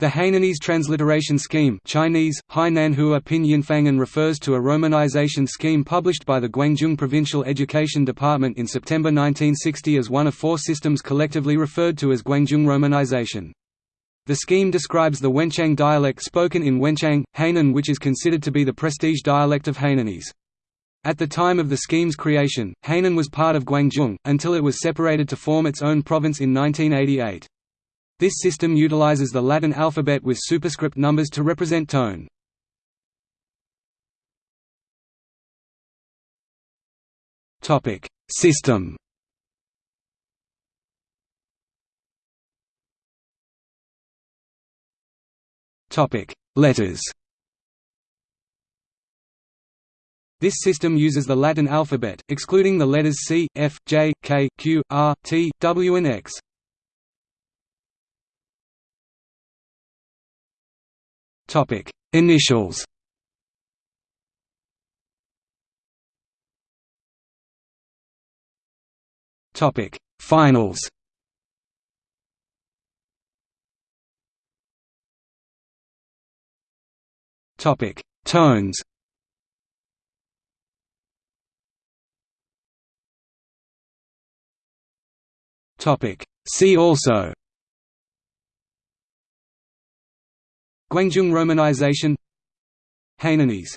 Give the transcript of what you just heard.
The Hainanese transliteration scheme Chinese, Hainan Pinyin refers to a romanization scheme published by the Guangdong Provincial Education Department in September 1960 as one of four systems collectively referred to as Guangdong romanization. The scheme describes the Wenchang dialect spoken in Wenchang, Hainan which is considered to be the prestige dialect of Hainanese. At the time of the scheme's creation, Hainan was part of Guangdong, until it was separated to form its own province in 1988. This system utilizes the Latin alphabet with superscript numbers to represent tone. Topic: System Topic: Letters This system uses the Latin alphabet, excluding the letters C, F, J, K, Q, R, T, W and X. Topic: Initials. Topic: Finals. Topic: Tones. Topic: See also Guangdong romanization. Hainanese